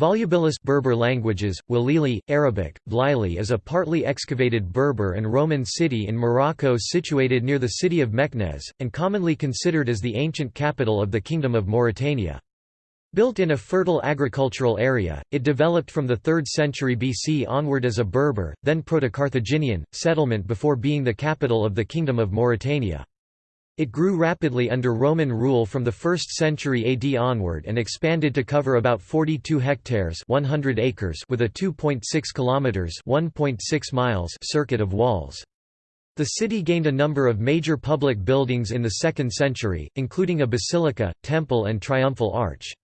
Volubilis Berber languages, Walili, Arabic, Blili is a partly excavated Berber and Roman city in Morocco situated near the city of Meknès, and commonly considered as the ancient capital of the Kingdom of Mauritania. Built in a fertile agricultural area, it developed from the 3rd century BC onward as a Berber, then Proto-Carthaginian, settlement before being the capital of the Kingdom of Mauritania. It grew rapidly under Roman rule from the 1st century AD onward and expanded to cover about 42 hectares 100 acres with a 2.6 kilometers 1.6 miles circuit of walls. The city gained a number of major public buildings in the 2nd century, including a basilica, temple and triumphal arch.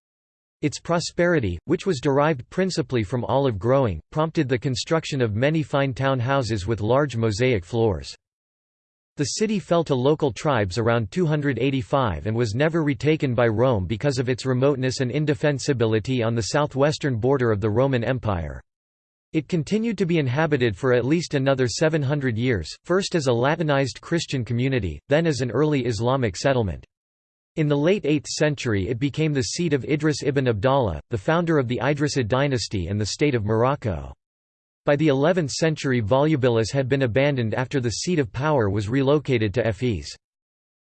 Its prosperity, which was derived principally from olive growing, prompted the construction of many fine town houses with large mosaic floors. The city fell to local tribes around 285 and was never retaken by Rome because of its remoteness and indefensibility on the southwestern border of the Roman Empire. It continued to be inhabited for at least another 700 years, first as a Latinized Christian community, then as an early Islamic settlement. In the late 8th century it became the seat of Idris ibn Abdallah, the founder of the Idrisid dynasty and the state of Morocco. By the 11th century Volubilis had been abandoned after the seat of power was relocated to Efes.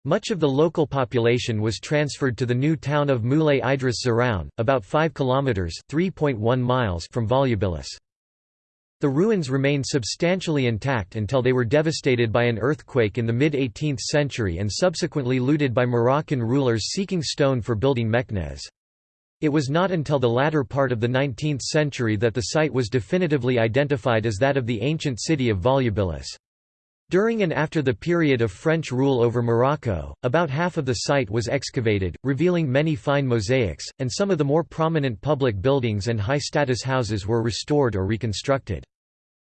Much of the local population was transferred to the new town of Moulay Idris Zerhoun, about 5 kilometers (3.1 miles) from Volubilis. The ruins remained substantially intact until they were devastated by an earthquake in the mid-18th century and subsequently looted by Moroccan rulers seeking stone for building Meknès. It was not until the latter part of the 19th century that the site was definitively identified as that of the ancient city of Volubilis. During and after the period of French rule over Morocco, about half of the site was excavated, revealing many fine mosaics, and some of the more prominent public buildings and high-status houses were restored or reconstructed.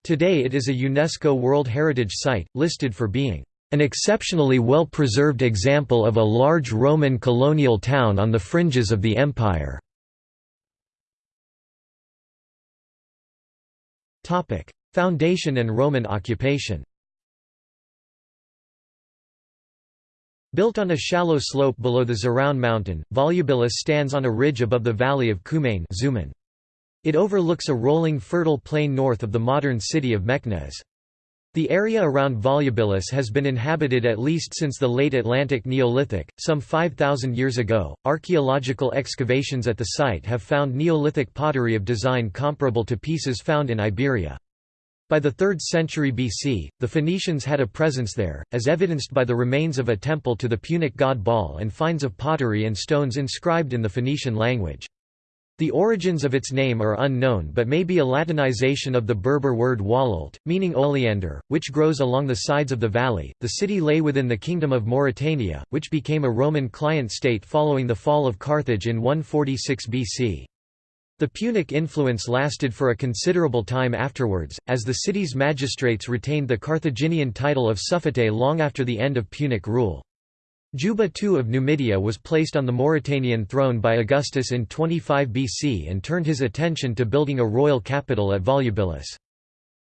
Today it is a UNESCO World Heritage Site, listed for being an exceptionally well-preserved example of a large Roman colonial town on the fringes of the empire. Foundation and Roman occupation Built on a shallow slope below the Zerhoun mountain, Volubilis stands on a ridge above the valley of Khoumane It overlooks a rolling fertile plain north of the modern city of Meknès. The area around Volubilis has been inhabited at least since the late Atlantic Neolithic, some 5,000 years ago. Archaeological excavations at the site have found Neolithic pottery of design comparable to pieces found in Iberia. By the 3rd century BC, the Phoenicians had a presence there, as evidenced by the remains of a temple to the Punic god Baal and finds of pottery and stones inscribed in the Phoenician language. The origins of its name are unknown but may be a Latinization of the Berber word walalt, meaning oleander, which grows along the sides of the valley. The city lay within the Kingdom of Mauritania, which became a Roman client state following the fall of Carthage in 146 BC. The Punic influence lasted for a considerable time afterwards, as the city's magistrates retained the Carthaginian title of suffete long after the end of Punic rule. Juba II of Numidia was placed on the Mauritanian throne by Augustus in 25 BC and turned his attention to building a royal capital at Volubilis.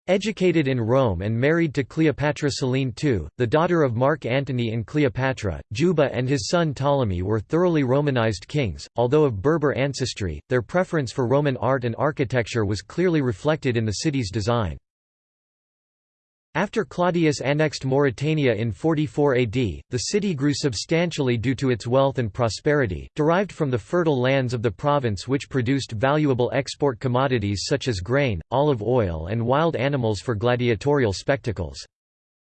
Educated in Rome and married to Cleopatra Selene II, the daughter of Mark Antony and Cleopatra, Juba and his son Ptolemy were thoroughly Romanized kings. Although of Berber ancestry, their preference for Roman art and architecture was clearly reflected in the city's design. After Claudius annexed Mauritania in 44 AD, the city grew substantially due to its wealth and prosperity, derived from the fertile lands of the province which produced valuable export commodities such as grain, olive oil and wild animals for gladiatorial spectacles.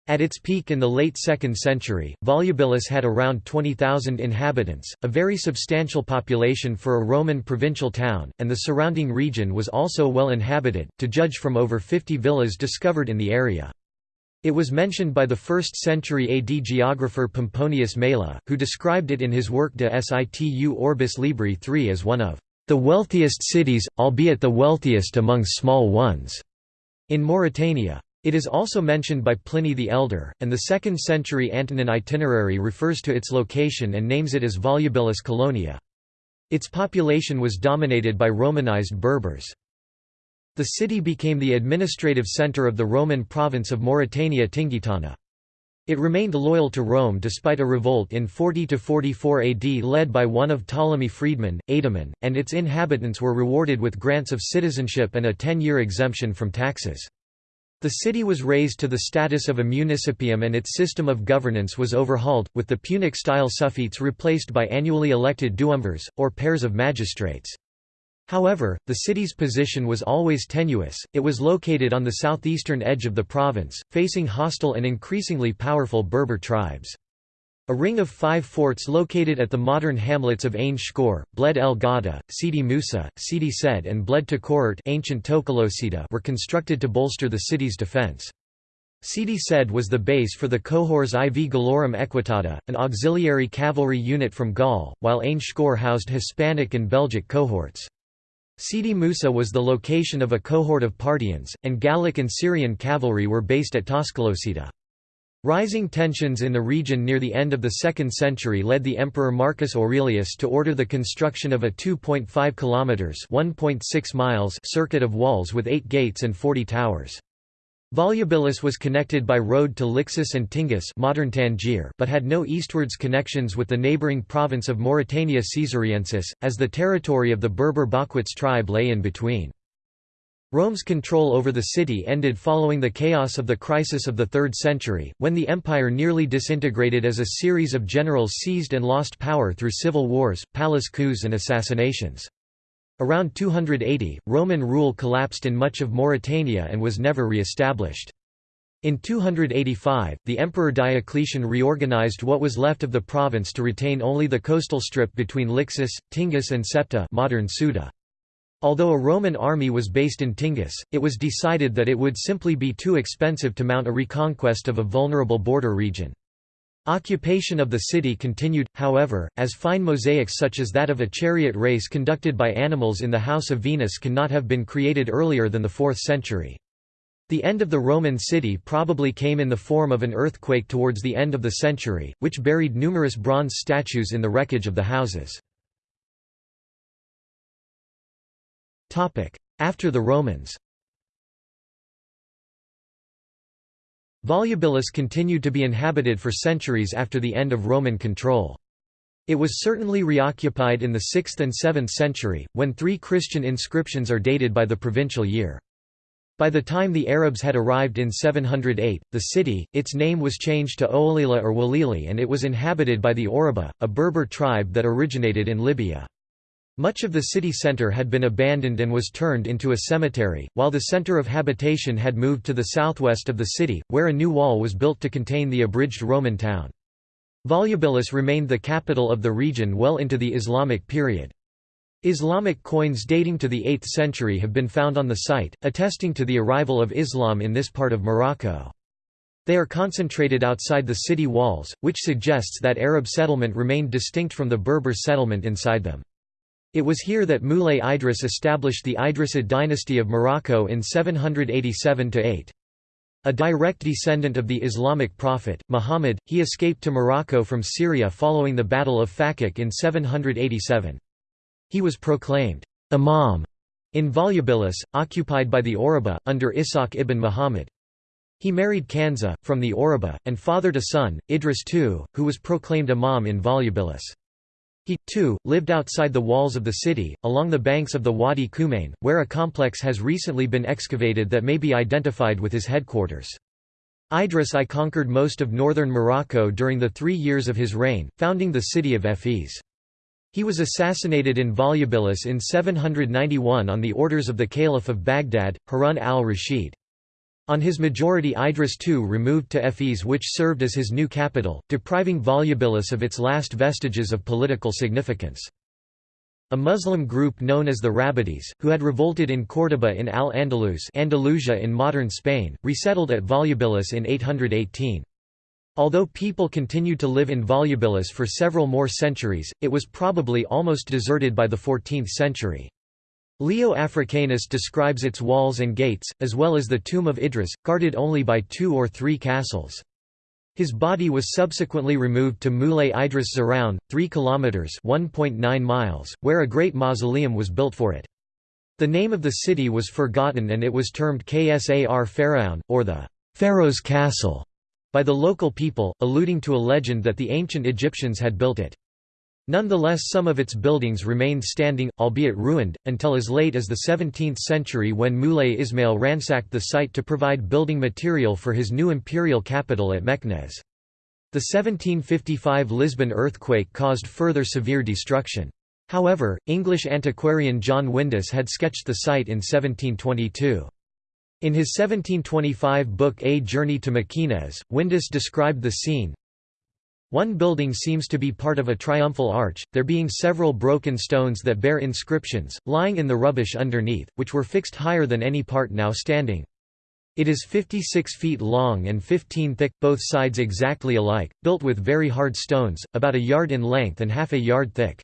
At its peak in the late 2nd century, Volubilis had around 20,000 inhabitants, a very substantial population for a Roman provincial town, and the surrounding region was also well inhabited, to judge from over 50 villas discovered in the area. It was mentioned by the 1st century AD geographer Pomponius Mela, who described it in his work De Situ Orbis Libri III as one of the wealthiest cities, albeit the wealthiest among small ones, in Mauritania. It is also mentioned by Pliny the Elder, and the 2nd century Antonine itinerary refers to its location and names it as Volubilis Colonia. Its population was dominated by Romanized Berbers. The city became the administrative center of the Roman province of Mauritania Tingitana. It remained loyal to Rome despite a revolt in 40–44 AD led by one of Ptolemy freedmen, Aedemon, and its inhabitants were rewarded with grants of citizenship and a ten-year exemption from taxes. The city was raised to the status of a municipium and its system of governance was overhauled, with the Punic-style suffetes replaced by annually elected duumvirs, or pairs of magistrates. However, the city's position was always tenuous, it was located on the southeastern edge of the province, facing hostile and increasingly powerful Berber tribes. A ring of five forts located at the modern hamlets of Ain Shkor, Bled el Gada, Sidi Musa, Sidi Sed and Bled Takort ancient were constructed to bolster the city's defense. Sidi Sed was the base for the cohors IV Gallorum Equitata, an auxiliary cavalry unit from Gaul, while Ain Shkor housed Hispanic and Belgic cohorts. Sidi Musa was the location of a cohort of Parthians, and Gallic and Syrian cavalry were based at Tocolosida. Rising tensions in the region near the end of the 2nd century led the emperor Marcus Aurelius to order the construction of a 2.5 kilometers (1.6 miles) circuit of walls with 8 gates and 40 towers. Volubilis was connected by road to Lixus and Tingis modern Tangier but had no eastwards connections with the neighbouring province of Mauritania Caesariensis, as the territory of the Berber Baquates tribe lay in between. Rome's control over the city ended following the chaos of the crisis of the 3rd century, when the empire nearly disintegrated as a series of generals seized and lost power through civil wars, palace coups and assassinations. Around 280, Roman rule collapsed in much of Mauritania and was never re-established. In 285, the Emperor Diocletian reorganized what was left of the province to retain only the coastal strip between Lixus, Tingis and Septa modern Ceuta. Although a Roman army was based in Tingis, it was decided that it would simply be too expensive to mount a reconquest of a vulnerable border region. Occupation of the city continued, however, as fine mosaics such as that of a chariot race conducted by animals in the House of Venus cannot have been created earlier than the 4th century. The end of the Roman city probably came in the form of an earthquake towards the end of the century, which buried numerous bronze statues in the wreckage of the houses. After the Romans Volubilis continued to be inhabited for centuries after the end of Roman control. It was certainly reoccupied in the 6th and 7th century, when three Christian inscriptions are dated by the provincial year. By the time the Arabs had arrived in 708, the city, its name was changed to Oolila or Walili and it was inhabited by the Awraba, a Berber tribe that originated in Libya. Much of the city centre had been abandoned and was turned into a cemetery, while the centre of habitation had moved to the southwest of the city, where a new wall was built to contain the abridged Roman town. Volubilis remained the capital of the region well into the Islamic period. Islamic coins dating to the 8th century have been found on the site, attesting to the arrival of Islam in this part of Morocco. They are concentrated outside the city walls, which suggests that Arab settlement remained distinct from the Berber settlement inside them. It was here that Moulay Idris established the Idrisid dynasty of Morocco in 787–8. A direct descendant of the Islamic prophet, Muhammad, he escaped to Morocco from Syria following the Battle of Fakhkh in 787. He was proclaimed imam in Volubilis, occupied by the Awraba, under Ishaq ibn Muhammad. He married Kanza, from the Awraba, and fathered a son, Idris II, who was proclaimed imam in Volubilis. He, too, lived outside the walls of the city, along the banks of the Wadi Khoumane, where a complex has recently been excavated that may be identified with his headquarters. Idris I conquered most of northern Morocco during the three years of his reign, founding the city of Ephes. He was assassinated in Volubilis in 791 on the orders of the Caliph of Baghdad, Harun al-Rashid. On his majority Idris II removed to Ephes which served as his new capital, depriving Volubilis of its last vestiges of political significance. A Muslim group known as the Rabidis, who had revolted in Córdoba in Al-Andalus Andalusia in modern Spain, resettled at Volubilis in 818. Although people continued to live in Volubilis for several more centuries, it was probably almost deserted by the 14th century. Leo Africanus describes its walls and gates, as well as the tomb of Idris, guarded only by two or three castles. His body was subsequently removed to Moulay Idris Zerhoun, 3 kilometers (1.9 miles), where a great mausoleum was built for it. The name of the city was forgotten and it was termed Ksar Pharaon, or the Pharaoh's Castle, by the local people, alluding to a legend that the ancient Egyptians had built it. Nonetheless some of its buildings remained standing, albeit ruined, until as late as the 17th century when Moulay Ismail ransacked the site to provide building material for his new imperial capital at Meknes. The 1755 Lisbon earthquake caused further severe destruction. However, English antiquarian John Windus had sketched the site in 1722. In his 1725 book A Journey to Mequinez, Windus described the scene, one building seems to be part of a triumphal arch, there being several broken stones that bear inscriptions, lying in the rubbish underneath, which were fixed higher than any part now standing. It is 56 feet long and 15 thick, both sides exactly alike, built with very hard stones, about a yard in length and half a yard thick.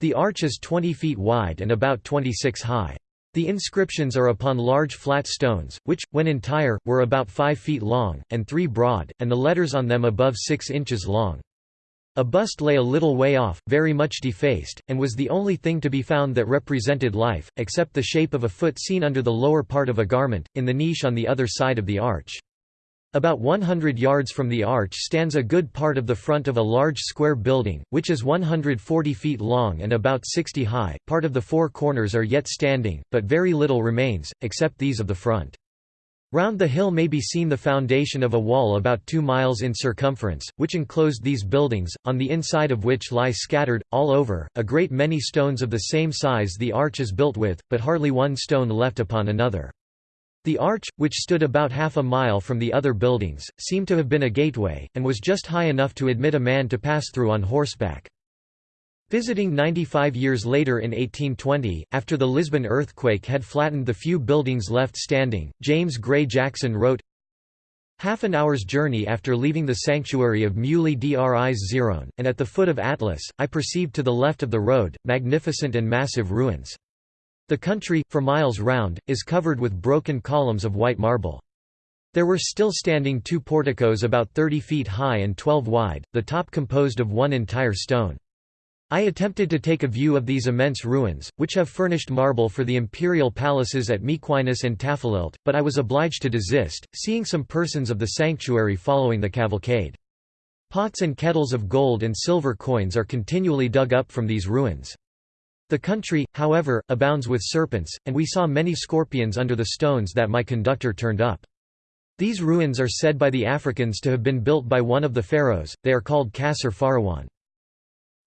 The arch is 20 feet wide and about 26 high. The inscriptions are upon large flat stones, which, when entire, were about 5 feet long, and 3 broad, and the letters on them above 6 inches long. A bust lay a little way off, very much defaced, and was the only thing to be found that represented life, except the shape of a foot seen under the lower part of a garment, in the niche on the other side of the arch. About 100 yards from the arch stands a good part of the front of a large square building, which is 140 feet long and about 60 high. Part of the four corners are yet standing, but very little remains, except these of the front. Round the hill may be seen the foundation of a wall about two miles in circumference, which enclosed these buildings, on the inside of which lie scattered, all over, a great many stones of the same size the arch is built with, but hardly one stone left upon another. The arch, which stood about half a mile from the other buildings, seemed to have been a gateway, and was just high enough to admit a man to pass through on horseback. Visiting 95 years later in 1820, after the Lisbon earthquake had flattened the few buildings left standing, James Gray Jackson wrote, Half an hour's journey after leaving the sanctuary of Muley Dris Zeron, and at the foot of Atlas, I perceived to the left of the road, magnificent and massive ruins. The country, for miles round, is covered with broken columns of white marble. There were still standing two porticos about 30 feet high and 12 wide, the top composed of one entire stone. I attempted to take a view of these immense ruins, which have furnished marble for the imperial palaces at Mequinez and Tafilalte, but I was obliged to desist, seeing some persons of the sanctuary following the cavalcade. Pots and kettles of gold and silver coins are continually dug up from these ruins. The country, however, abounds with serpents, and we saw many scorpions under the stones that my conductor turned up. These ruins are said by the Africans to have been built by one of the pharaohs, they are called Qasr Farwan.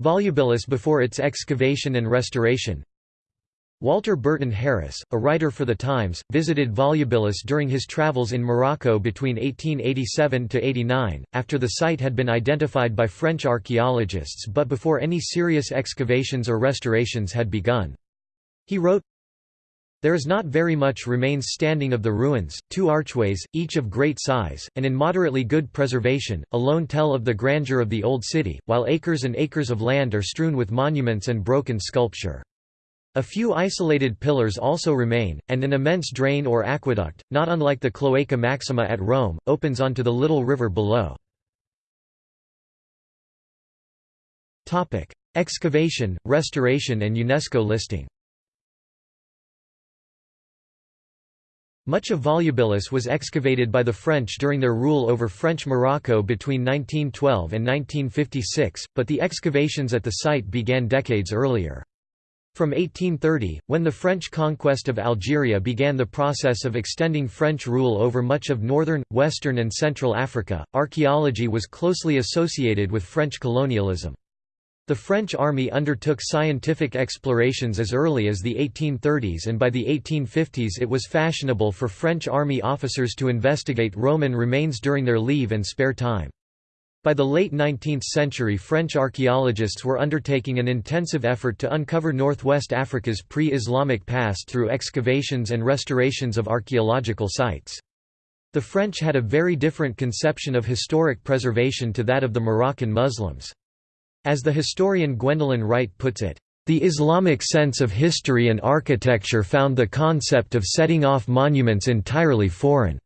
Volubilis before its excavation and restoration Walter Burton Harris, a writer for The Times, visited Volubilis during his travels in Morocco between 1887–89, after the site had been identified by French archaeologists but before any serious excavations or restorations had begun. He wrote, there is not very much remains standing of the ruins, two archways, each of great size, and in moderately good preservation, alone tell of the grandeur of the old city, while acres and acres of land are strewn with monuments and broken sculpture. A few isolated pillars also remain, and an immense drain or aqueduct, not unlike the Cloaca Maxima at Rome, opens onto the little river below. Excavation, restoration and UNESCO listing Much of Volubilis was excavated by the French during their rule over French Morocco between 1912 and 1956, but the excavations at the site began decades earlier. From 1830, when the French conquest of Algeria began the process of extending French rule over much of northern, western and central Africa, archaeology was closely associated with French colonialism. The French army undertook scientific explorations as early as the 1830s and by the 1850s it was fashionable for French army officers to investigate Roman remains during their leave and spare time. By the late 19th century French archaeologists were undertaking an intensive effort to uncover northwest Africa's pre-Islamic past through excavations and restorations of archaeological sites. The French had a very different conception of historic preservation to that of the Moroccan Muslims. As the historian Gwendolyn Wright puts it, the Islamic sense of history and architecture found the concept of setting off monuments entirely foreign,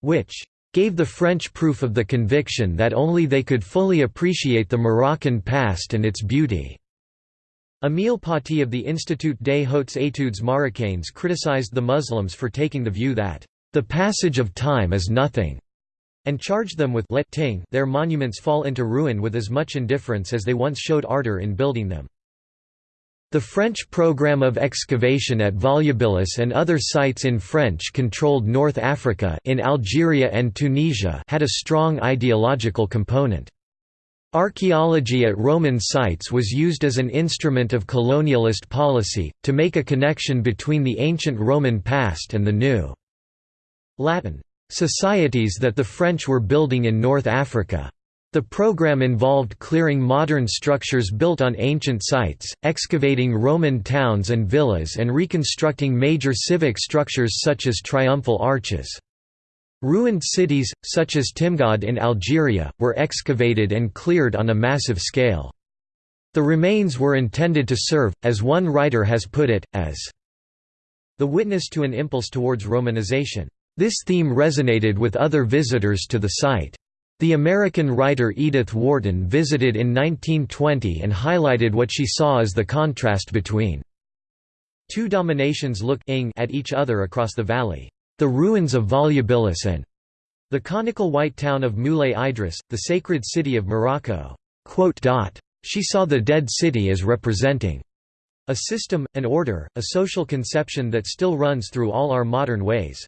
which gave the French proof of the conviction that only they could fully appreciate the Moroccan past and its beauty. Émile Pauty of the Institut des Hautes Études Marocaines criticized the Muslims for taking the view that, "...the passage of time is nothing." and charged them with let ting their monuments fall into ruin with as much indifference as they once showed ardor in building them. The French program of excavation at Volubilis and other sites in French-controlled North Africa in Algeria and Tunisia had a strong ideological component. Archaeology at Roman sites was used as an instrument of colonialist policy, to make a connection between the ancient Roman past and the new Latin societies that the French were building in North Africa. The program involved clearing modern structures built on ancient sites, excavating Roman towns and villas and reconstructing major civic structures such as triumphal arches. Ruined cities, such as Timgad in Algeria, were excavated and cleared on a massive scale. The remains were intended to serve, as one writer has put it, as the witness to an impulse towards Romanization. This theme resonated with other visitors to the site. The American writer Edith Wharton visited in 1920 and highlighted what she saw as the contrast between two dominations look at each other across the valley the ruins of Volubilis and the conical white town of Moulay Idris, the sacred city of Morocco. She saw the dead city as representing a system, an order, a social conception that still runs through all our modern ways.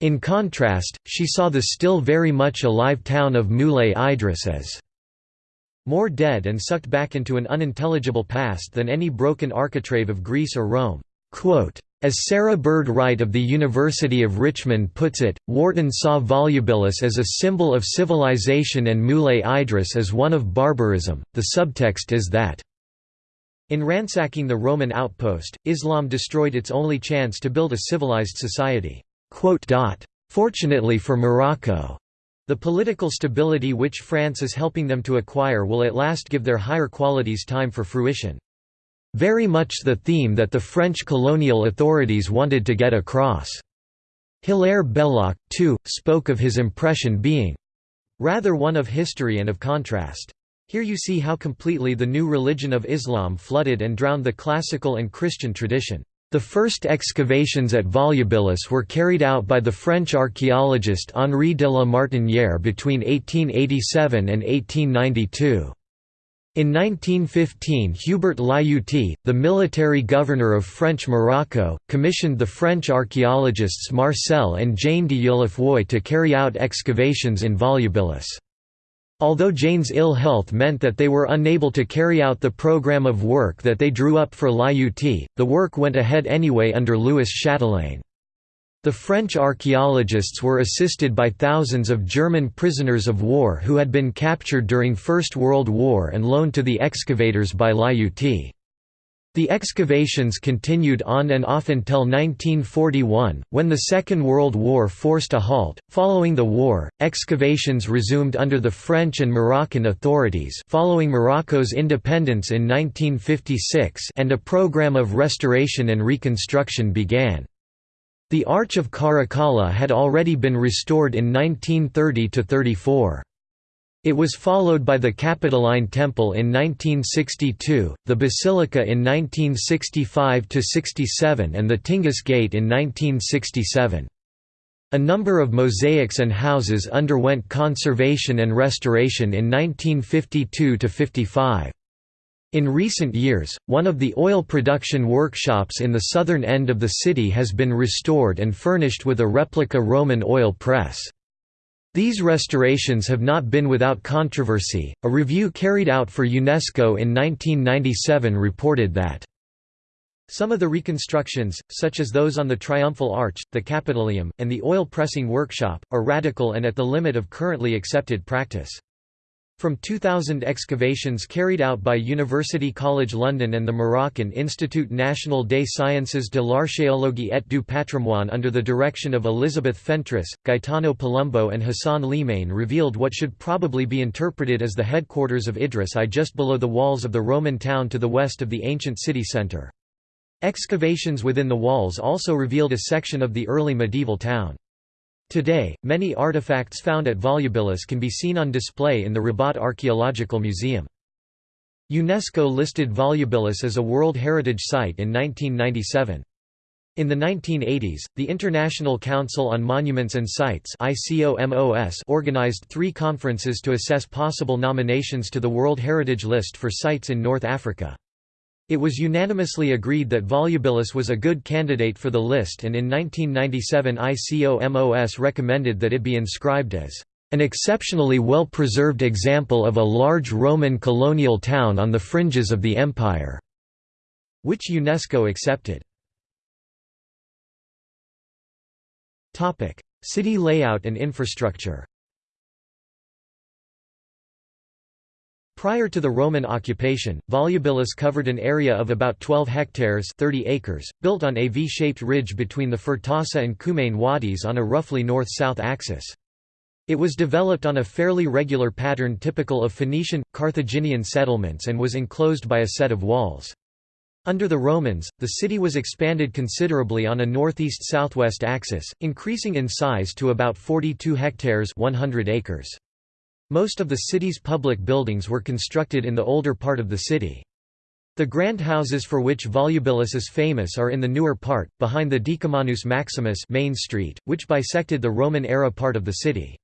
In contrast, she saw the still very much alive town of Moulay Idris as more dead and sucked back into an unintelligible past than any broken architrave of Greece or Rome. As Sarah Bird Wright of the University of Richmond puts it, Wharton saw Volubilis as a symbol of civilization and Moulay Idris as one of barbarism. The subtext is that in ransacking the Roman outpost, Islam destroyed its only chance to build a civilized society. Fortunately for Morocco, the political stability which France is helping them to acquire will at last give their higher qualities time for fruition. Very much the theme that the French colonial authorities wanted to get across. Hilaire Belloc, too, spoke of his impression being rather one of history and of contrast. Here you see how completely the new religion of Islam flooded and drowned the classical and Christian tradition. The first excavations at Volubilis were carried out by the French archaeologist Henri de la Martinière between 1887 and 1892. In 1915 Hubert Lyautey, the military governor of French Morocco, commissioned the French archaeologists Marcel and Jane Dieulafoy to carry out excavations in Volubilis. Although Jane's ill health meant that they were unable to carry out the program of work that they drew up for Lyautey, the work went ahead anyway under Louis Chatelain. The French archaeologists were assisted by thousands of German prisoners of war who had been captured during First World War and loaned to the excavators by Lyautey. The excavations continued on and off until 1941, when the Second World War forced a halt. Following the war, excavations resumed under the French and Moroccan authorities following Morocco's independence in 1956 and a program of restoration and reconstruction began. The Arch of Caracalla had already been restored in 1930–34. It was followed by the Capitoline Temple in 1962, the Basilica in 1965–67 and the Tingis Gate in 1967. A number of mosaics and houses underwent conservation and restoration in 1952–55. In recent years, one of the oil production workshops in the southern end of the city has been restored and furnished with a replica Roman oil press. These restorations have not been without controversy. A review carried out for UNESCO in 1997 reported that some of the reconstructions, such as those on the Triumphal Arch, the Capitolium, and the oil pressing workshop, are radical and at the limit of currently accepted practice. From 2000 excavations carried out by University College London and the Moroccan Institut National des Sciences de l'Archéologie et du Patrimoine under the direction of Elizabeth Fentress, Gaetano Palumbo and Hassan Limane revealed what should probably be interpreted as the headquarters of Idris I just below the walls of the Roman town to the west of the ancient city centre. Excavations within the walls also revealed a section of the early medieval town. Today, many artifacts found at Volubilis can be seen on display in the Rabat Archaeological Museum. UNESCO listed Volubilis as a World Heritage Site in 1997. In the 1980s, the International Council on Monuments and Sites organized three conferences to assess possible nominations to the World Heritage List for sites in North Africa. It was unanimously agreed that Volubilis was a good candidate for the list and in 1997 ICOMOS recommended that it be inscribed as an exceptionally well-preserved example of a large Roman colonial town on the fringes of the empire", which UNESCO accepted. City layout and infrastructure Prior to the Roman occupation, Volubilis covered an area of about 12 hectares 30 acres, built on a V-shaped ridge between the Fertassa and Khoumane wadis on a roughly north-south axis. It was developed on a fairly regular pattern typical of Phoenician, Carthaginian settlements and was enclosed by a set of walls. Under the Romans, the city was expanded considerably on a northeast-southwest axis, increasing in size to about 42 hectares 100 acres. Most of the city's public buildings were constructed in the older part of the city. The grand houses for which Volubilis is famous are in the newer part, behind the Decumanus Maximus main street, which bisected the Roman-era part of the city.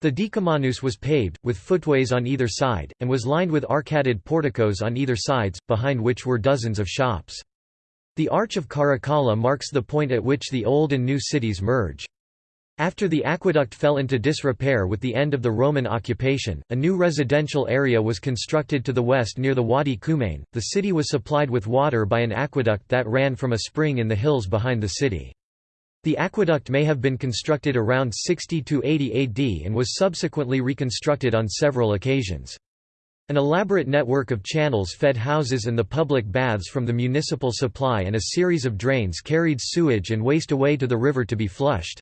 The Decumanus was paved, with footways on either side, and was lined with arcaded porticos on either sides, behind which were dozens of shops. The Arch of Caracalla marks the point at which the old and new cities merge. After the aqueduct fell into disrepair with the end of the Roman occupation, a new residential area was constructed to the west near the Wadi Khoumane. The city was supplied with water by an aqueduct that ran from a spring in the hills behind the city. The aqueduct may have been constructed around 60 to 80 AD and was subsequently reconstructed on several occasions. An elaborate network of channels fed houses and the public baths from the municipal supply and a series of drains carried sewage and waste away to the river to be flushed.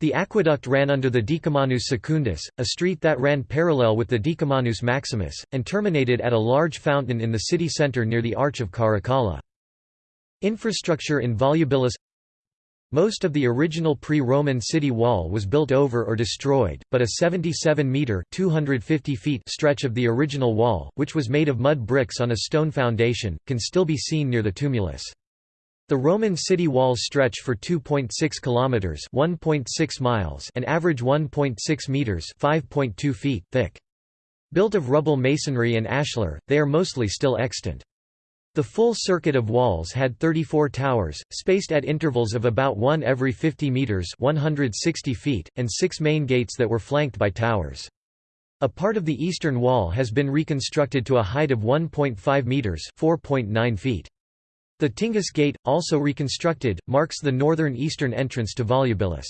The aqueduct ran under the Decumanus Secundus, a street that ran parallel with the Decumanus Maximus, and terminated at a large fountain in the city centre near the Arch of Caracalla. Infrastructure in Volubilis most of the original pre-Roman city wall was built over or destroyed, but a 77-metre stretch of the original wall, which was made of mud bricks on a stone foundation, can still be seen near the tumulus. The Roman city walls stretch for 2.6 kilometers, 1.6 miles, and average 1.6 meters, 5.2 feet thick. Built of rubble masonry and ashlar, they are mostly still extant. The full circuit of walls had 34 towers, spaced at intervals of about one every 50 metres 160 feet, and six main gates that were flanked by towers. A part of the eastern wall has been reconstructed to a height of 1.5 metres 4.9 feet. The Tingis Gate, also reconstructed, marks the northern eastern entrance to Volubilis.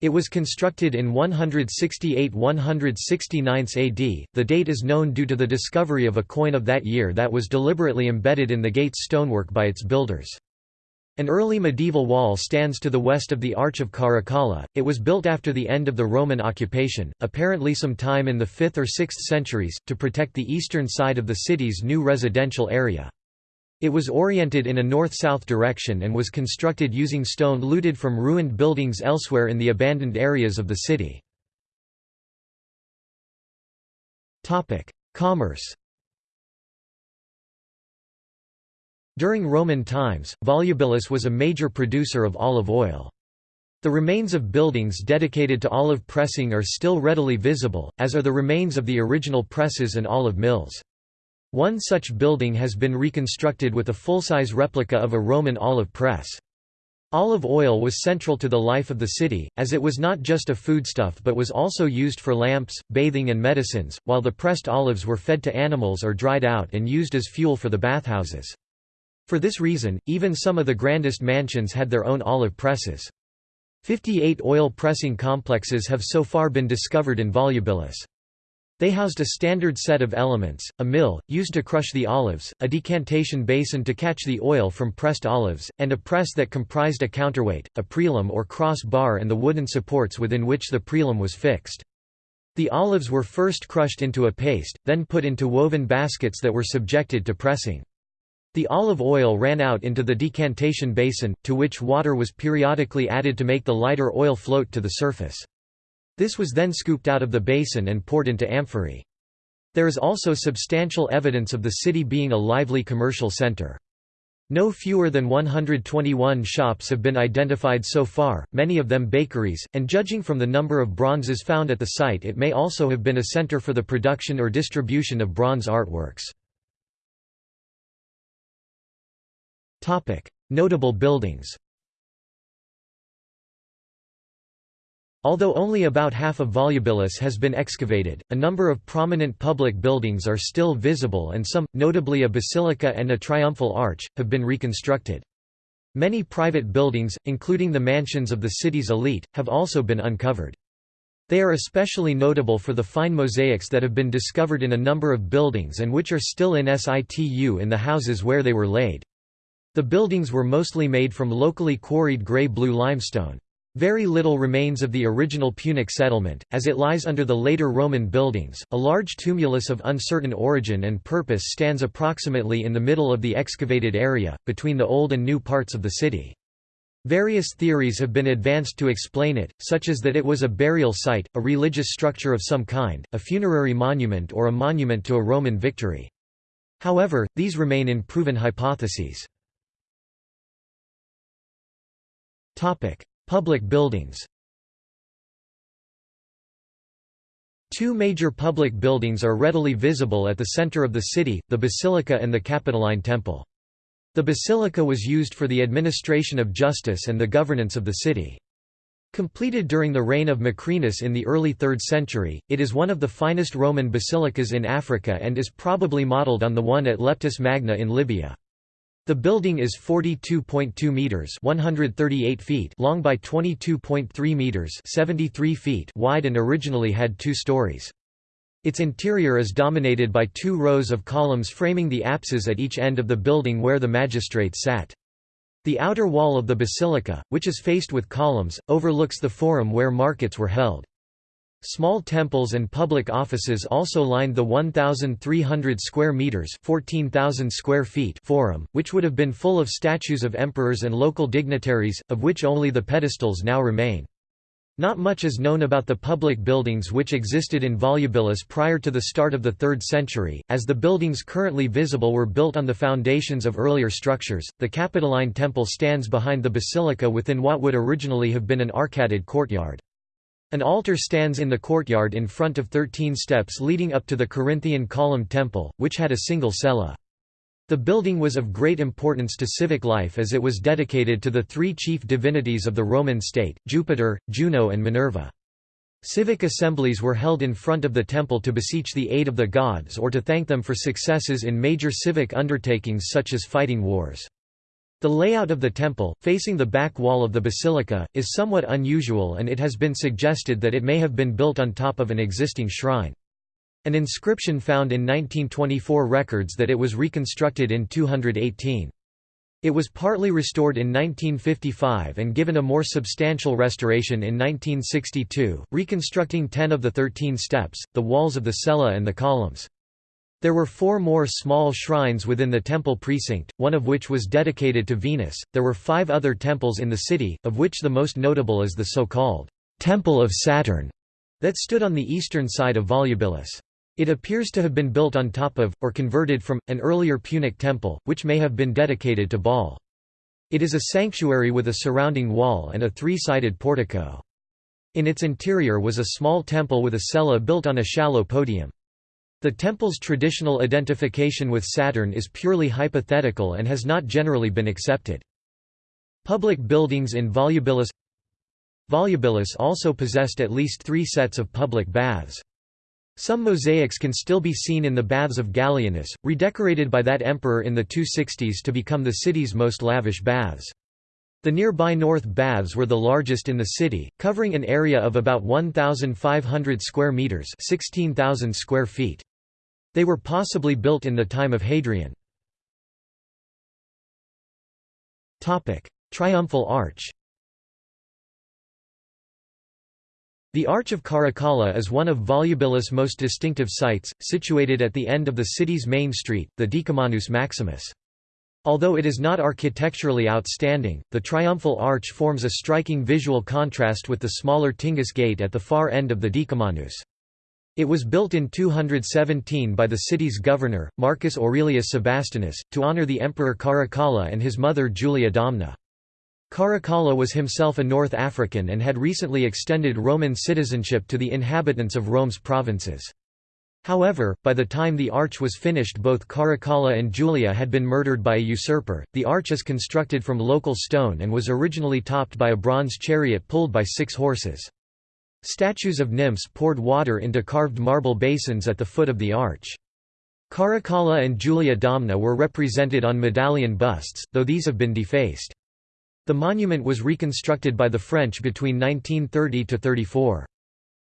It was constructed in 168–169 AD, the date is known due to the discovery of a coin of that year that was deliberately embedded in the gate's stonework by its builders. An early medieval wall stands to the west of the Arch of Caracalla, it was built after the end of the Roman occupation, apparently some time in the 5th or 6th centuries, to protect the eastern side of the city's new residential area. It was oriented in a north-south direction and was constructed using stone looted from ruined buildings elsewhere in the abandoned areas of the city. Commerce During Roman times, Volubilis was a major producer of olive oil. The remains of buildings dedicated to olive pressing are still readily visible, as are the remains of the original presses and olive mills. One such building has been reconstructed with a full-size replica of a Roman olive press. Olive oil was central to the life of the city, as it was not just a foodstuff but was also used for lamps, bathing and medicines, while the pressed olives were fed to animals or dried out and used as fuel for the bathhouses. For this reason, even some of the grandest mansions had their own olive presses. Fifty-eight oil pressing complexes have so far been discovered in Volubilis. They housed a standard set of elements, a mill, used to crush the olives, a decantation basin to catch the oil from pressed olives, and a press that comprised a counterweight, a prelum or cross bar and the wooden supports within which the prelum was fixed. The olives were first crushed into a paste, then put into woven baskets that were subjected to pressing. The olive oil ran out into the decantation basin, to which water was periodically added to make the lighter oil float to the surface. This was then scooped out of the basin and poured into amphorae. There is also substantial evidence of the city being a lively commercial center. No fewer than 121 shops have been identified so far, many of them bakeries, and judging from the number of bronzes found at the site it may also have been a center for the production or distribution of bronze artworks. Notable buildings Although only about half of Volubilis has been excavated, a number of prominent public buildings are still visible and some, notably a basilica and a triumphal arch, have been reconstructed. Many private buildings, including the mansions of the city's elite, have also been uncovered. They are especially notable for the fine mosaics that have been discovered in a number of buildings and which are still in situ in the houses where they were laid. The buildings were mostly made from locally quarried grey-blue limestone. Very little remains of the original Punic settlement, as it lies under the later Roman buildings. A large tumulus of uncertain origin and purpose stands approximately in the middle of the excavated area, between the old and new parts of the city. Various theories have been advanced to explain it, such as that it was a burial site, a religious structure of some kind, a funerary monument or a monument to a Roman victory. However, these remain unproven hypotheses. Public buildings Two major public buildings are readily visible at the center of the city, the Basilica and the Capitoline Temple. The basilica was used for the administration of justice and the governance of the city. Completed during the reign of Macrinus in the early 3rd century, it is one of the finest Roman basilicas in Africa and is probably modeled on the one at Leptis Magna in Libya. The building is 42.2 meters (138 feet) long by 22.3 meters (73 feet) wide and originally had 2 stories. Its interior is dominated by two rows of columns framing the apses at each end of the building where the magistrates sat. The outer wall of the basilica, which is faced with columns, overlooks the forum where markets were held. Small temples and public offices also lined the 1,300 square meters (14,000 square feet) forum, which would have been full of statues of emperors and local dignitaries, of which only the pedestals now remain. Not much is known about the public buildings which existed in Volubilis prior to the start of the 3rd century, as the buildings currently visible were built on the foundations of earlier structures. The Capitoline Temple stands behind the basilica within what would originally have been an arcaded courtyard. An altar stands in the courtyard in front of thirteen steps leading up to the Corinthian column temple, which had a single cella. The building was of great importance to civic life as it was dedicated to the three chief divinities of the Roman state, Jupiter, Juno and Minerva. Civic assemblies were held in front of the temple to beseech the aid of the gods or to thank them for successes in major civic undertakings such as fighting wars. The layout of the temple, facing the back wall of the basilica, is somewhat unusual and it has been suggested that it may have been built on top of an existing shrine. An inscription found in 1924 records that it was reconstructed in 218. It was partly restored in 1955 and given a more substantial restoration in 1962, reconstructing 10 of the 13 steps, the walls of the cella and the columns. There were four more small shrines within the temple precinct, one of which was dedicated to Venus. There were five other temples in the city, of which the most notable is the so-called Temple of Saturn that stood on the eastern side of Volubilis. It appears to have been built on top of, or converted from, an earlier Punic temple, which may have been dedicated to Baal. It is a sanctuary with a surrounding wall and a three-sided portico. In its interior was a small temple with a cella built on a shallow podium. The temple's traditional identification with Saturn is purely hypothetical and has not generally been accepted. Public buildings in Volubilis Volubilis also possessed at least three sets of public baths. Some mosaics can still be seen in the baths of Gallienus, redecorated by that emperor in the 260s to become the city's most lavish baths. The nearby North Baths were the largest in the city, covering an area of about 1,500 square metres 16,000 square feet. They were possibly built in the time of Hadrian. Triumphal Arch The Arch of Caracalla is one of Volubilis' most distinctive sites, situated at the end of the city's main street, the Decumanus Maximus. Although it is not architecturally outstanding, the triumphal arch forms a striking visual contrast with the smaller Tingis gate at the far end of the Decumanus. It was built in 217 by the city's governor, Marcus Aurelius Sebastianus, to honor the emperor Caracalla and his mother Julia Domna. Caracalla was himself a North African and had recently extended Roman citizenship to the inhabitants of Rome's provinces. However, by the time the arch was finished both Caracalla and Julia had been murdered by a usurper. The arch is constructed from local stone and was originally topped by a bronze chariot pulled by six horses. Statues of nymphs poured water into carved marble basins at the foot of the arch. Caracalla and Julia Domna were represented on medallion busts, though these have been defaced. The monument was reconstructed by the French between 1930–34.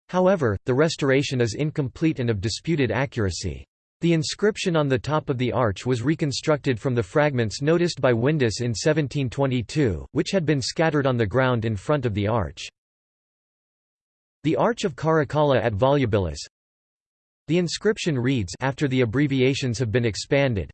However, the restoration is incomplete and of disputed accuracy. The inscription on the top of the arch was reconstructed from the fragments noticed by Windus in 1722, which had been scattered on the ground in front of the arch. The Arch of Caracalla at Volubilis The inscription reads after the abbreviations have been expanded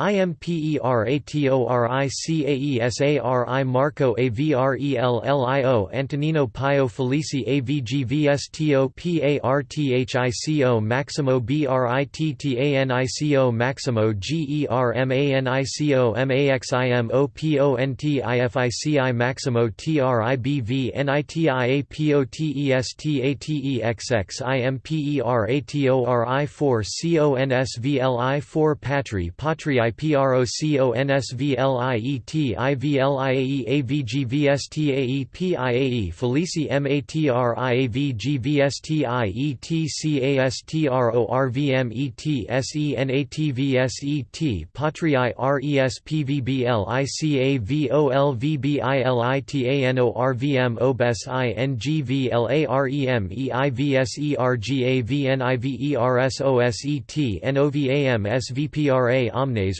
IMPERATORICAESARI Marco AVRELLIO Antonino Pio Felici AVGVSTO PARTHICO Maximo BRITTANICO Maximo GERMANICO MAXIMO PONTIFICI Maximo TRIBV NITIAPOTESTATEXX IMPERATORI 4 CONSVLI 4 Patri Patri IPROCONSVLIETIVLIAEAVGVSTAEPIAE Felici MATRIAVGVSTIETCASTRORVMETSENATVSET Patrii RESPVBLICAVOLVBILITANORVM OBES INGVLAREMEIVSERGAVNIVERSOSET NOVAM SVPRA Omnes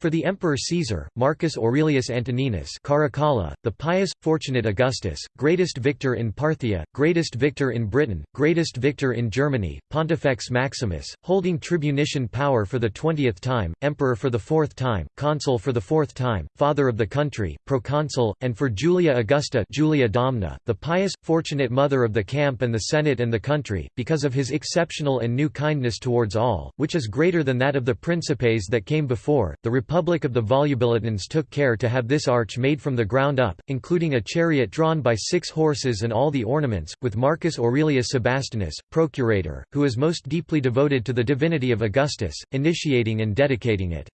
for the Emperor Caesar, Marcus Aurelius Antoninus Caracalla, the pious, fortunate Augustus, greatest victor in Parthia, greatest victor in Britain, greatest victor in Germany, Pontifex Maximus, holding tribunician power for the twentieth time, emperor for the fourth time, consul for the fourth time, father of the country, proconsul, and for Julia Augusta Julia Domna, the pious, fortunate mother of the camp and the senate and the country, because of his exceptional and new kindness towards all, which is greater than that of the principes that came before, the Republic of the Volubilitans took care to have this arch made from the ground up, including a chariot drawn by six horses and all the ornaments, with Marcus Aurelius Sebastenus, procurator, who is most deeply devoted to the divinity of Augustus, initiating and dedicating it.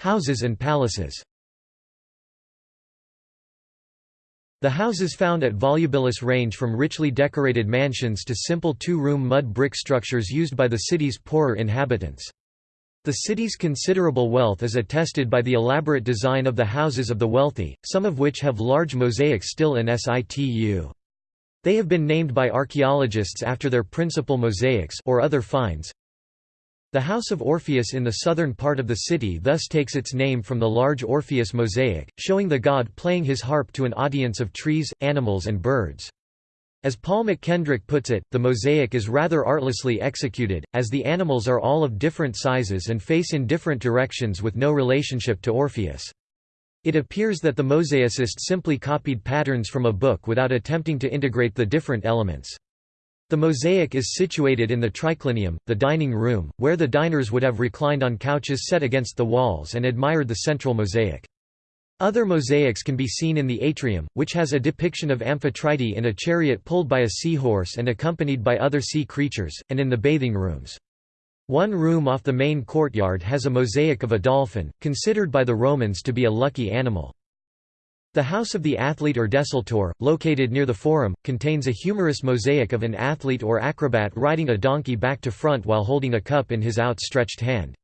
Houses and palaces The houses found at Volubilis range from richly decorated mansions to simple two-room mud brick structures used by the city's poorer inhabitants. The city's considerable wealth is attested by the elaborate design of the houses of the wealthy, some of which have large mosaics still in situ. They have been named by archaeologists after their principal mosaics or other finds, the House of Orpheus in the southern part of the city thus takes its name from the large Orpheus mosaic, showing the god playing his harp to an audience of trees, animals and birds. As Paul MacKendrick puts it, the mosaic is rather artlessly executed, as the animals are all of different sizes and face in different directions with no relationship to Orpheus. It appears that the mosaicist simply copied patterns from a book without attempting to integrate the different elements. The mosaic is situated in the triclinium, the dining room, where the diners would have reclined on couches set against the walls and admired the central mosaic. Other mosaics can be seen in the atrium, which has a depiction of Amphitrite in a chariot pulled by a seahorse and accompanied by other sea creatures, and in the bathing rooms. One room off the main courtyard has a mosaic of a dolphin, considered by the Romans to be a lucky animal. The House of the Athlete or Desultor, located near the Forum, contains a humorous mosaic of an athlete or acrobat riding a donkey back to front while holding a cup in his outstretched hand.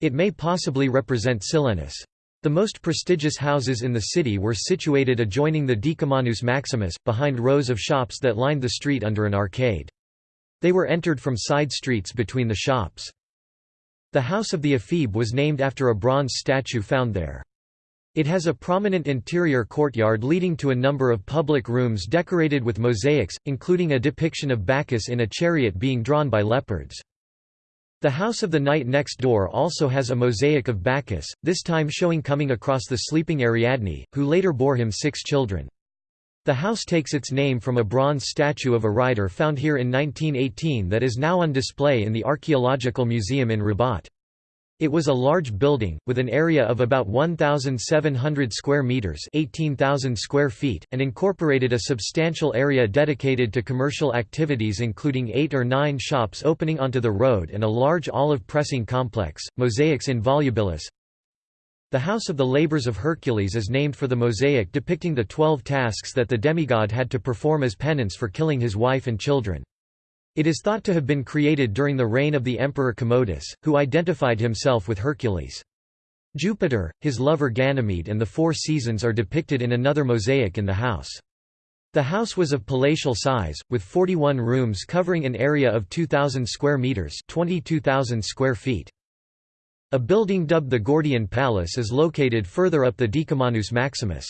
It may possibly represent Silenus. The most prestigious houses in the city were situated adjoining the Decumanus Maximus, behind rows of shops that lined the street under an arcade. They were entered from side streets between the shops. The House of the Ephebe was named after a bronze statue found there. It has a prominent interior courtyard leading to a number of public rooms decorated with mosaics, including a depiction of Bacchus in a chariot being drawn by leopards. The house of the knight next door also has a mosaic of Bacchus, this time showing coming across the sleeping Ariadne, who later bore him six children. The house takes its name from a bronze statue of a rider found here in 1918 that is now on display in the Archaeological Museum in Rabat. It was a large building, with an area of about 1,700 square metres 18,000 square feet, and incorporated a substantial area dedicated to commercial activities including eight or nine shops opening onto the road and a large olive pressing complex, mosaics in volubilis. The House of the Labours of Hercules is named for the mosaic depicting the twelve tasks that the demigod had to perform as penance for killing his wife and children. It is thought to have been created during the reign of the Emperor Commodus, who identified himself with Hercules. Jupiter, his lover Ganymede and the Four Seasons are depicted in another mosaic in the house. The house was of palatial size, with 41 rooms covering an area of 2,000 square metres 22,000 square feet. A building dubbed the Gordian Palace is located further up the Decumanus Maximus.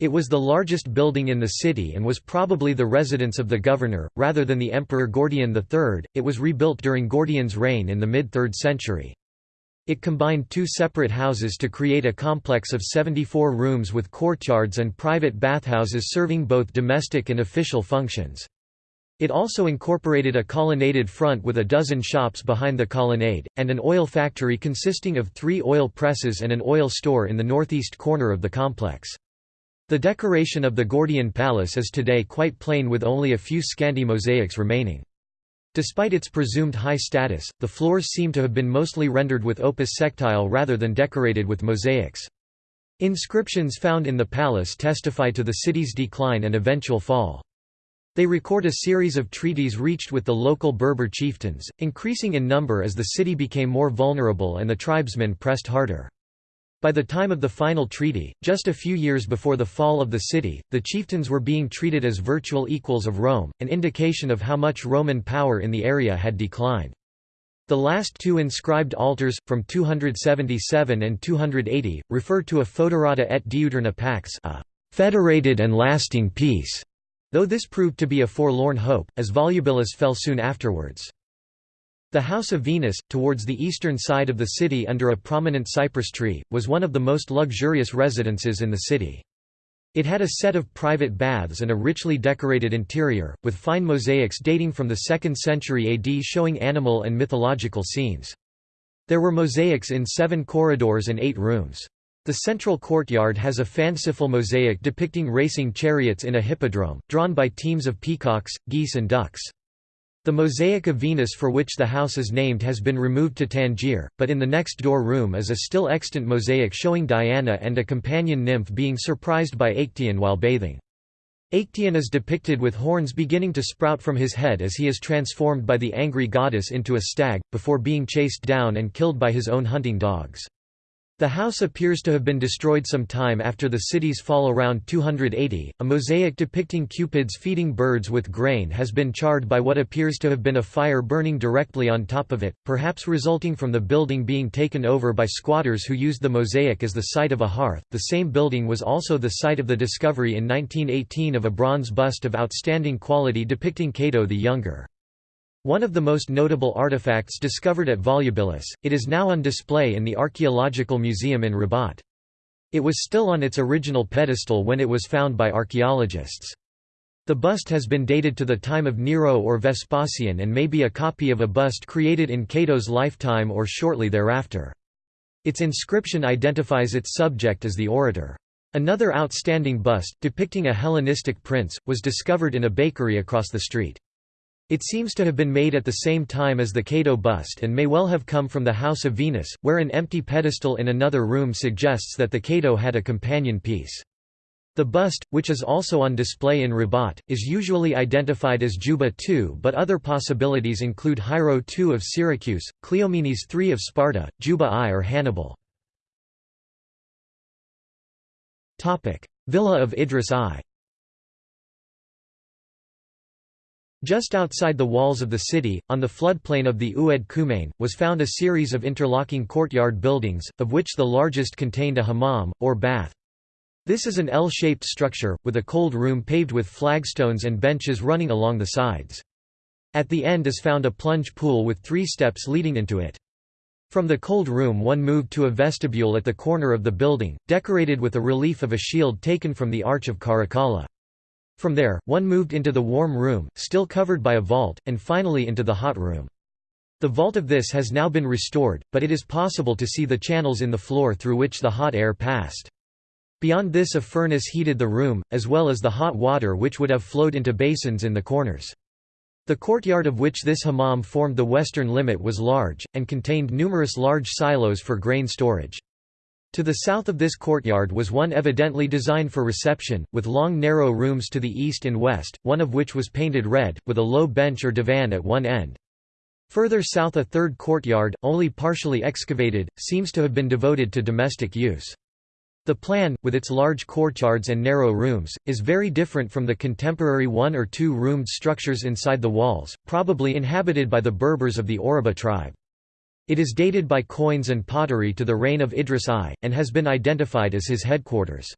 It was the largest building in the city and was probably the residence of the governor, rather than the Emperor Gordian III. It was rebuilt during Gordian's reign in the mid 3rd century. It combined two separate houses to create a complex of 74 rooms with courtyards and private bathhouses serving both domestic and official functions. It also incorporated a colonnaded front with a dozen shops behind the colonnade, and an oil factory consisting of three oil presses and an oil store in the northeast corner of the complex. The decoration of the Gordian Palace is today quite plain with only a few scanty mosaics remaining. Despite its presumed high status, the floors seem to have been mostly rendered with opus sectile rather than decorated with mosaics. Inscriptions found in the palace testify to the city's decline and eventual fall. They record a series of treaties reached with the local Berber chieftains, increasing in number as the city became more vulnerable and the tribesmen pressed harder. By the time of the final treaty, just a few years before the fall of the city, the chieftains were being treated as virtual equals of Rome, an indication of how much Roman power in the area had declined. The last two inscribed altars, from 277 and 280, refer to a foederata et diuturna pax a federated and lasting peace, though this proved to be a forlorn hope, as Volubilis fell soon afterwards. The House of Venus, towards the eastern side of the city under a prominent cypress tree, was one of the most luxurious residences in the city. It had a set of private baths and a richly decorated interior, with fine mosaics dating from the 2nd century AD showing animal and mythological scenes. There were mosaics in seven corridors and eight rooms. The central courtyard has a fanciful mosaic depicting racing chariots in a hippodrome, drawn by teams of peacocks, geese and ducks. The mosaic of Venus for which the house is named has been removed to Tangier, but in the next door room is a still extant mosaic showing Diana and a companion nymph being surprised by Actaeon while bathing. Actaeon is depicted with horns beginning to sprout from his head as he is transformed by the angry goddess into a stag, before being chased down and killed by his own hunting dogs. The house appears to have been destroyed some time after the city's fall around 280. A mosaic depicting cupids feeding birds with grain has been charred by what appears to have been a fire burning directly on top of it, perhaps resulting from the building being taken over by squatters who used the mosaic as the site of a hearth. The same building was also the site of the discovery in 1918 of a bronze bust of outstanding quality depicting Cato the Younger. One of the most notable artifacts discovered at Volubilis, it is now on display in the Archaeological Museum in Rabat. It was still on its original pedestal when it was found by archaeologists. The bust has been dated to the time of Nero or Vespasian and may be a copy of a bust created in Cato's lifetime or shortly thereafter. Its inscription identifies its subject as the orator. Another outstanding bust, depicting a Hellenistic prince, was discovered in a bakery across the street. It seems to have been made at the same time as the Cato bust and may well have come from the House of Venus, where an empty pedestal in another room suggests that the Cato had a companion piece. The bust, which is also on display in Rabat, is usually identified as Juba II but other possibilities include Hiero II of Syracuse, Cleomenes III of Sparta, Juba I or Hannibal. Villa of Idris I Just outside the walls of the city, on the floodplain of the Oued Khoumane, was found a series of interlocking courtyard buildings, of which the largest contained a hammam, or bath. This is an L-shaped structure, with a cold room paved with flagstones and benches running along the sides. At the end is found a plunge pool with three steps leading into it. From the cold room one moved to a vestibule at the corner of the building, decorated with a relief of a shield taken from the Arch of Caracalla. From there, one moved into the warm room, still covered by a vault, and finally into the hot room. The vault of this has now been restored, but it is possible to see the channels in the floor through which the hot air passed. Beyond this a furnace heated the room, as well as the hot water which would have flowed into basins in the corners. The courtyard of which this hammam formed the western limit was large, and contained numerous large silos for grain storage. To the south of this courtyard was one evidently designed for reception, with long narrow rooms to the east and west, one of which was painted red, with a low bench or divan at one end. Further south a third courtyard, only partially excavated, seems to have been devoted to domestic use. The plan, with its large courtyards and narrow rooms, is very different from the contemporary one- or two-roomed structures inside the walls, probably inhabited by the Berbers of the Awraba tribe. It is dated by coins and pottery to the reign of Idris I, and has been identified as his headquarters.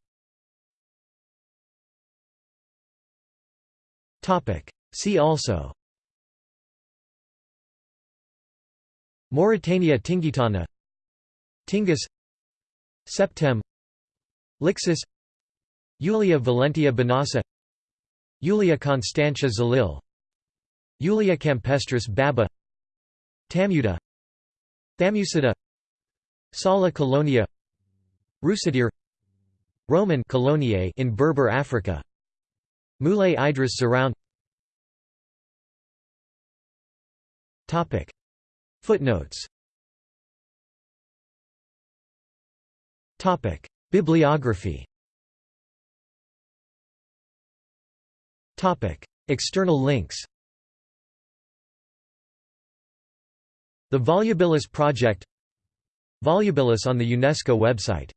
See also. Mauritania Tingitana. Tingis. Septem. Lixus Julia Valentia Banasa. Julia Constantia Zilil. Julia Campestris Baba. Tamuda Thamusida Sala Colonia Rusadir Roman Coloniae in Berber Africa. Moulay Idris Zerhoun. Topic. Footnotes. Topic. Bibliography. Topic. External links The Volubilis Project Volubilis on the UNESCO website